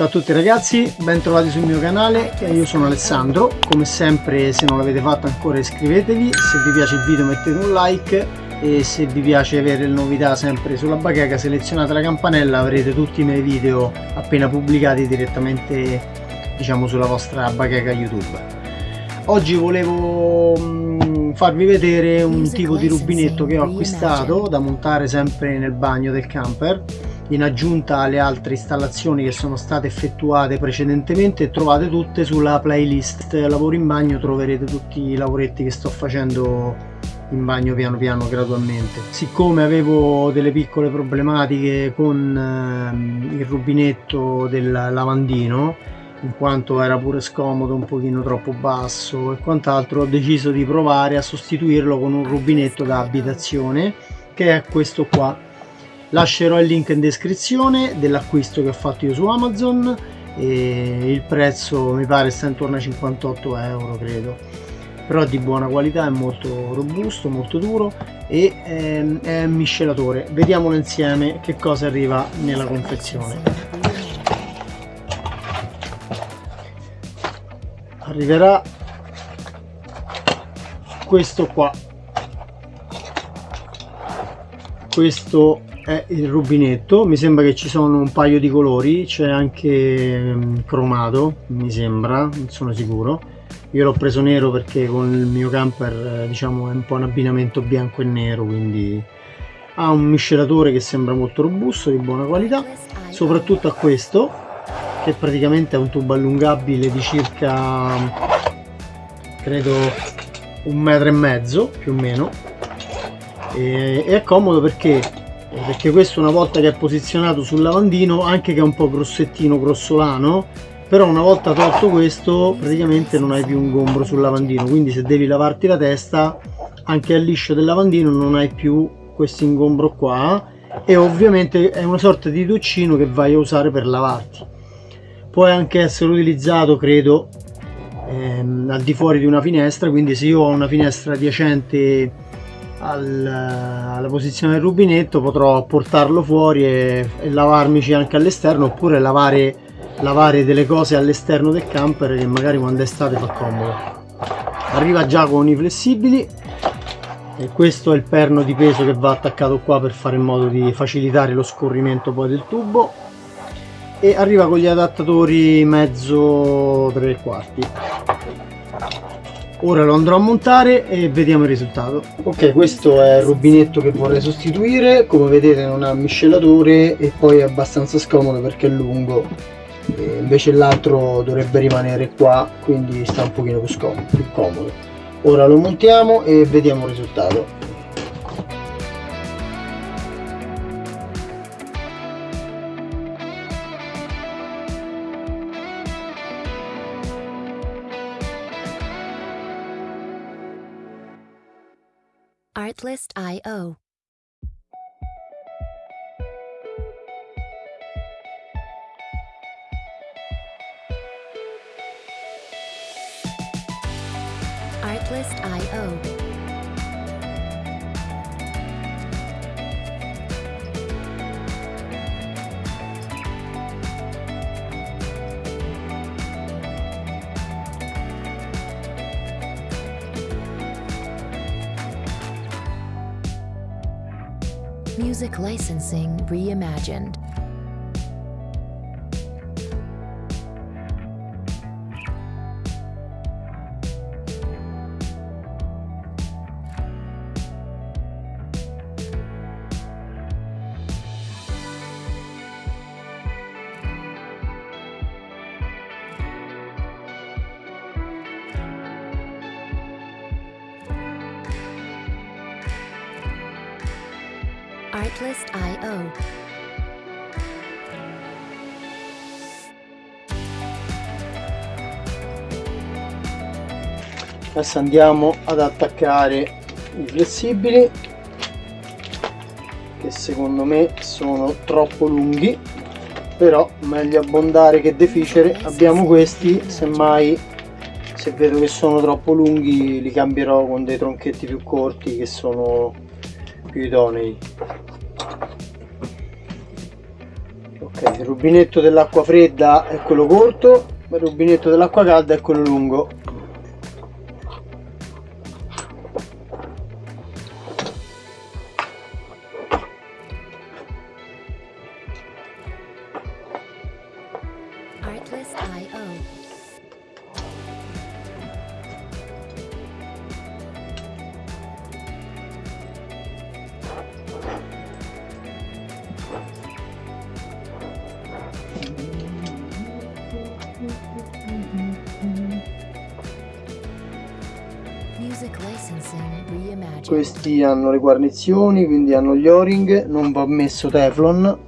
Ciao a tutti ragazzi, bentrovati sul mio canale, io sono Alessandro, come sempre se non l'avete fatto ancora iscrivetevi, se vi piace il video mettete un like. E se vi piace avere le novità sempre sulla bacheca selezionate la campanella avrete tutti i miei video appena pubblicati direttamente diciamo sulla vostra bacheca YouTube. Oggi volevo mm, farvi vedere un tipo di rubinetto che ho acquistato da montare sempre nel bagno del camper in aggiunta alle altre installazioni che sono state effettuate precedentemente trovate tutte sulla playlist lavoro in bagno troverete tutti i lavoretti che sto facendo in bagno piano piano gradualmente. Siccome avevo delle piccole problematiche con ehm, il rubinetto del lavandino in quanto era pure scomodo un pochino troppo basso e quant'altro ho deciso di provare a sostituirlo con un rubinetto da abitazione che è questo qua lascerò il link in descrizione dell'acquisto che ho fatto io su Amazon e il prezzo mi pare sta intorno a 58 euro credo. Però di buona qualità è molto robusto molto duro e ehm, è miscelatore. Vediamolo insieme che cosa arriva nella confezione. Arriverà questo qua. Questo è il rubinetto mi sembra che ci sono un paio di colori c'è anche um, cromato mi sembra non sono sicuro. Io l'ho preso nero perché con il mio camper eh, diciamo è un po' un abbinamento bianco e nero quindi ha un miscelatore che sembra molto robusto di buona qualità soprattutto a questo che praticamente è un tubo allungabile di circa credo un metro e mezzo più o meno. E, è comodo perché perché questo una volta che è posizionato sul lavandino anche che è un po' grossettino grossolano però una volta tolto questo praticamente non hai più un gombro sul lavandino. Quindi se devi lavarti la testa anche al liscio del lavandino non hai più questo ingombro qua. E ovviamente è una sorta di doccino che vai a usare per lavarti. Può anche essere utilizzato credo ehm, al di fuori di una finestra quindi se io ho una finestra adiacente al, alla posizione del rubinetto potrò portarlo fuori e, e lavarmici anche all'esterno oppure lavare, lavare delle cose all'esterno del camper che magari quando è estate fa comodo. Arriva già con i flessibili e questo è il perno di peso che va attaccato qua per fare in modo di facilitare lo scorrimento poi del tubo. E arriva con gli adattatori mezzo 3 quarti ora lo andrò a montare e vediamo il risultato. Ok questo è il rubinetto che vorrei sostituire. Come vedete non ha miscelatore e poi è abbastanza scomodo perché è lungo. E invece l'altro dovrebbe rimanere qua quindi sta un pochino più più comodo. Ora lo montiamo e vediamo il risultato Artlist.io Music licensing reimagined. Artlist.io Adesso andiamo ad attaccare i flessibili che secondo me sono troppo lunghi però meglio abbondare che deficere. Abbiamo questi semmai se vedo che sono troppo lunghi li cambierò con dei tronchetti più corti che sono più idonei ok il rubinetto dell'acqua fredda è quello corto il rubinetto dell'acqua calda è quello lungo questi hanno le guarnizioni quindi hanno gli o-ring non va messo teflon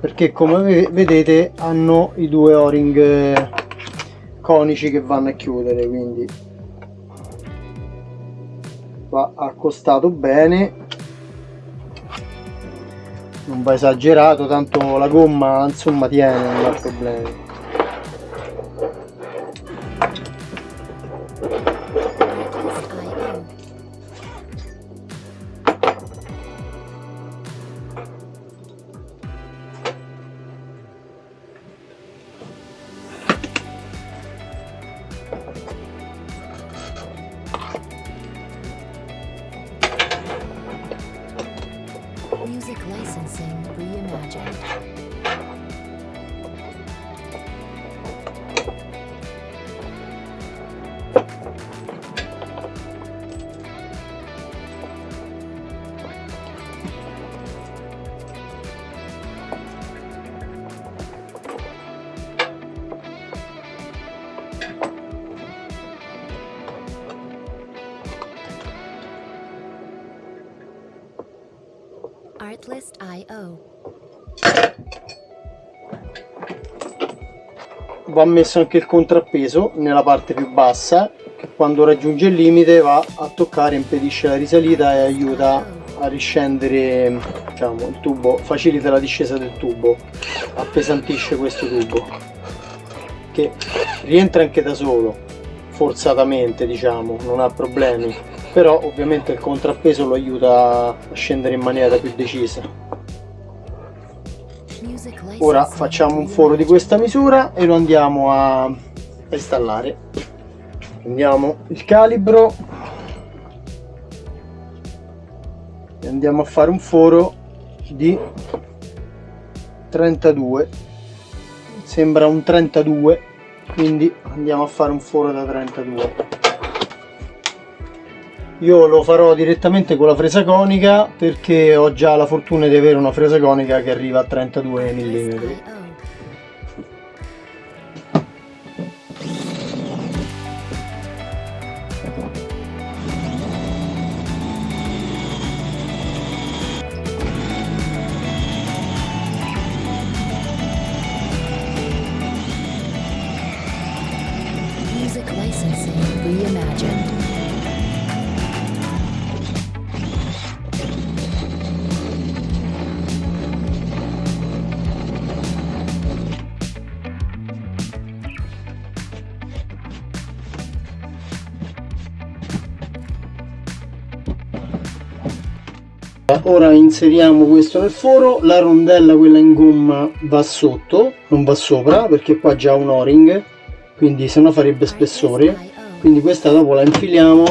perché come vedete hanno i due o-ring conici che vanno a chiudere quindi va accostato bene. Non va esagerato tanto la gomma insomma tiene non ha problemi Music licensing reimagined. Artlist.io Va messo anche il contrappeso nella parte più bassa che quando raggiunge il limite va a toccare, impedisce la risalita e aiuta a riscendere diciamo, il tubo, facilita la discesa del tubo, appesantisce questo tubo che rientra anche da solo forzatamente diciamo, non ha problemi però ovviamente il contrappeso lo aiuta a scendere in maniera più decisa. Ora facciamo un foro di questa misura e lo andiamo a installare. Prendiamo il calibro e andiamo a fare un foro di 32 sembra un 32 quindi andiamo a fare un foro da 32 io lo farò direttamente con la fresa conica perché ho già la fortuna di avere una fresa conica che arriva a 32 mm ora inseriamo questo nel foro la rondella quella in gomma va sotto non va sopra perché qua già un o-ring quindi se no farebbe spessore. Quindi questa dopo la infiliamo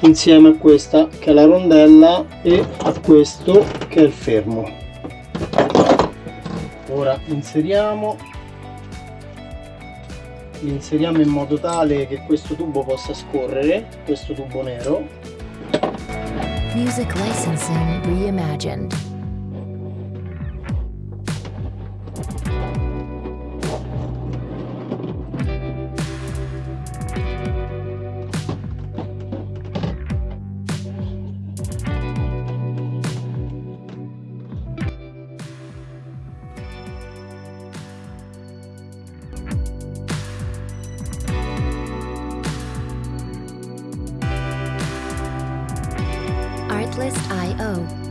insieme a questa che è la rondella e a questo che è il fermo. Ora inseriamo inseriamo in modo tale che questo tubo possa scorrere questo tubo nero Music licensing reimagined. Artlist.io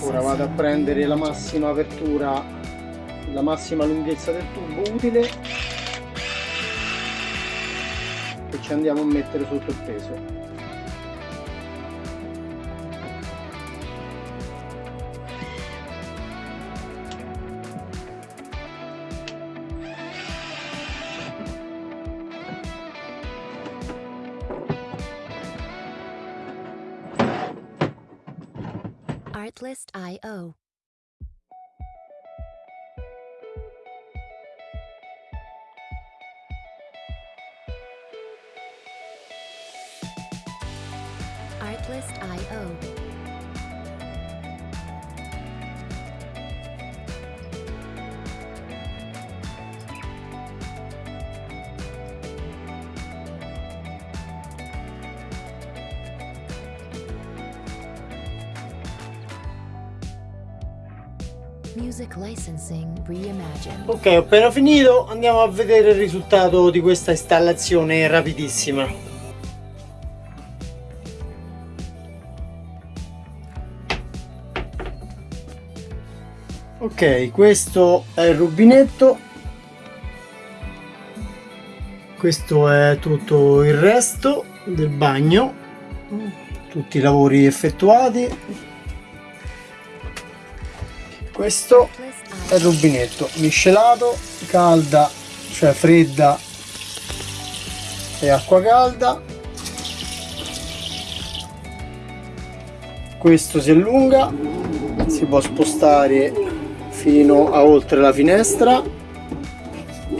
Ora vado a prendere la massima apertura, la massima lunghezza del tubo utile e ci andiamo a mettere sotto il peso. Artlist.io. Ok, ho appena finito, andiamo a vedere il risultato di questa installazione rapidissima. Ok, questo è il rubinetto. Questo è tutto il resto del bagno. Tutti i lavori effettuati. Questo è il rubinetto miscelato, calda, cioè fredda e acqua calda. Questo si allunga, si può spostare fino a oltre la finestra.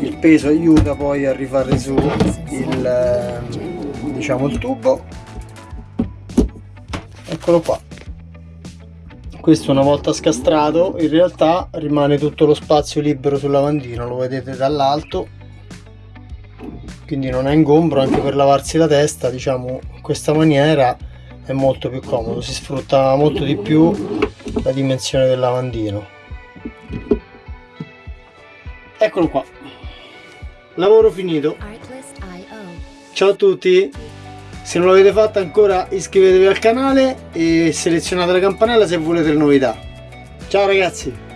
Il peso aiuta poi a rifare su il, eh, diciamo, il tubo. Eccolo qua questo una volta scastrato in realtà rimane tutto lo spazio libero sul lavandino lo vedete dall'alto. Quindi non è ingombro anche per lavarsi la testa diciamo in questa maniera è molto più comodo si sfrutta molto di più la dimensione del lavandino. Eccolo qua. Lavoro finito. Ciao a tutti se non l'avete fatto ancora iscrivetevi al canale e selezionate la campanella se volete le novità. Ciao ragazzi!